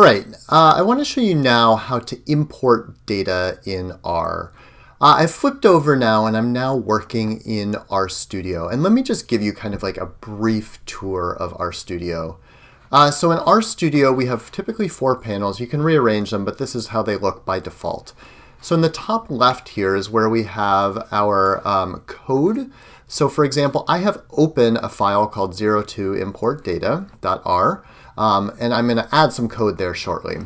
All right, uh, I want to show you now how to import data in R. Uh, I've flipped over now and I'm now working in RStudio. And let me just give you kind of like a brief tour of RStudio. Uh, so in RStudio, we have typically four panels. You can rearrange them, but this is how they look by default. So in the top left here is where we have our um, code. So for example, I have open a file called 02importdata.r. Um, and I'm going to add some code there shortly.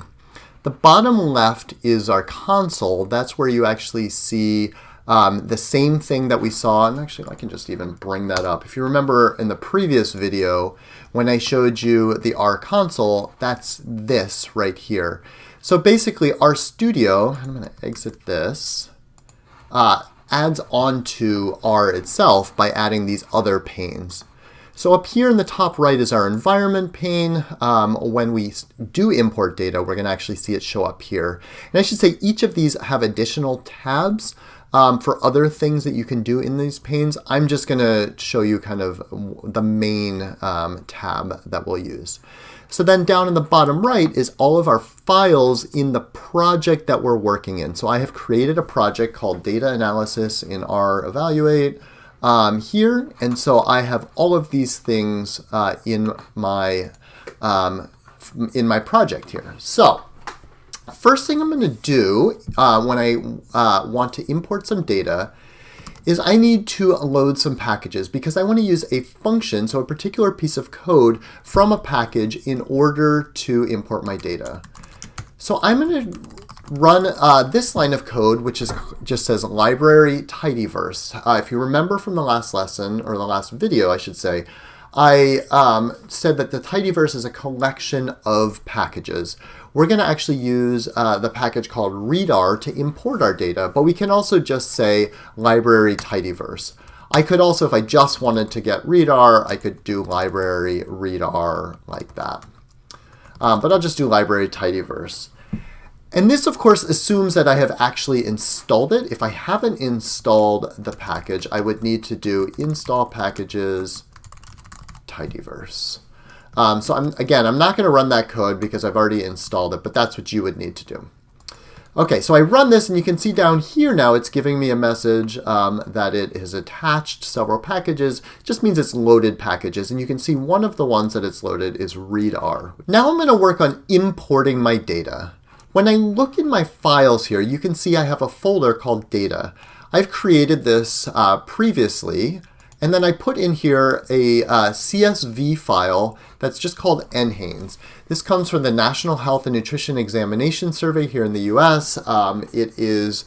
The bottom left is our console. That's where you actually see um, the same thing that we saw. And actually, I can just even bring that up. If you remember in the previous video, when I showed you the R console, that's this right here. So basically, RStudio, I'm going to exit this, uh, adds onto R itself by adding these other panes. So up here in the top right is our environment pane. Um, when we do import data, we're going to actually see it show up here. And I should say each of these have additional tabs um, for other things that you can do in these panes. I'm just going to show you kind of the main um, tab that we'll use. So then down in the bottom right is all of our files in the project that we're working in. So I have created a project called Data Analysis in R Evaluate um, here. And so I have all of these things uh, in my um, in my project here. So first thing I'm going to do uh, when I uh, want to import some data is I need to load some packages because I want to use a function, so a particular piece of code from a package in order to import my data. So I'm going to run uh, this line of code, which is just says library tidyverse. Uh, if you remember from the last lesson, or the last video, I should say, I um, said that the tidyverse is a collection of packages. We're going to actually use uh, the package called readr to import our data, but we can also just say library tidyverse. I could also, if I just wanted to get readr, I could do library readr like that. Um, but I'll just do library tidyverse. And this, of course, assumes that I have actually installed it. If I haven't installed the package, I would need to do install packages tidyverse. Um, so I'm, again, I'm not going to run that code because I've already installed it, but that's what you would need to do. Okay, so I run this, and you can see down here now it's giving me a message um, that it has attached several packages. It just means it's loaded packages, and you can see one of the ones that it's loaded is readr. Now I'm going to work on importing my data. When I look in my files here, you can see I have a folder called data. I've created this uh, previously, and then I put in here a uh, CSV file that's just called NHANES. This comes from the National Health and Nutrition Examination Survey here in the US. Um, it is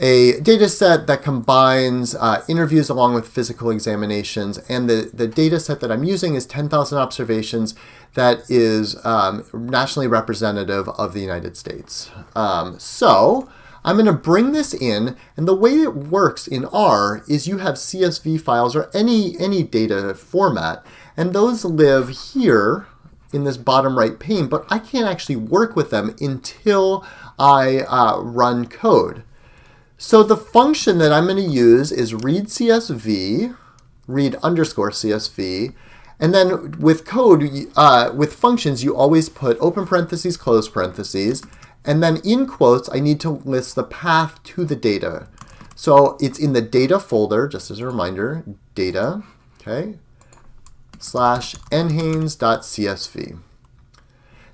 a data set that combines uh, interviews along with physical examinations. And the, the data set that I'm using is 10,000 observations that is um, nationally representative of the United States. Um, so I'm going to bring this in, and the way it works in R is you have CSV files or any, any data format, and those live here in this bottom right pane, but I can't actually work with them until I uh, run code. So the function that I'm going to use is read CSV, read underscore CSV, and then with code, uh, with functions, you always put open parentheses, close parentheses, and then in quotes, I need to list the path to the data. So it's in the data folder, just as a reminder, data, okay, slash nhanes.csv.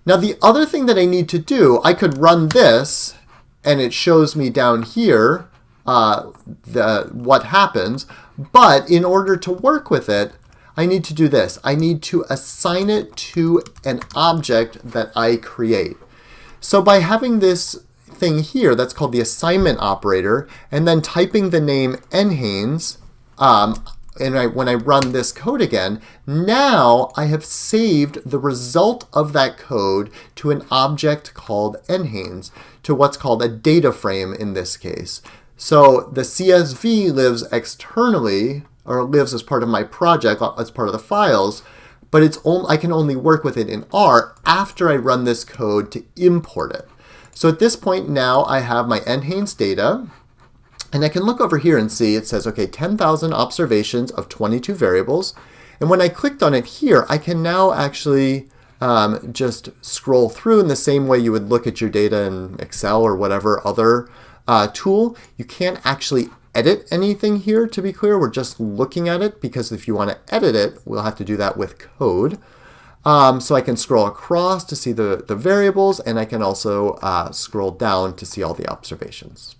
Now the other thing that I need to do, I could run this and it shows me down here uh, the, what happens. But in order to work with it, I need to do this. I need to assign it to an object that I create. So by having this thing here that's called the assignment operator, and then typing the name nhanes, um, and I, when I run this code again, now I have saved the result of that code to an object called nhanes, to what's called a data frame in this case. So the CSV lives externally, or lives as part of my project, as part of the files, but it's only, I can only work with it in R after I run this code to import it. So at this point now I have my nhanes data, and I can look over here and see it says, okay, 10,000 observations of 22 variables. And when I clicked on it here, I can now actually um, just scroll through in the same way you would look at your data in Excel or whatever other uh, tool. You can't actually edit anything here, to be clear. We're just looking at it because if you want to edit it, we'll have to do that with code. Um, so I can scroll across to see the, the variables, and I can also uh, scroll down to see all the observations.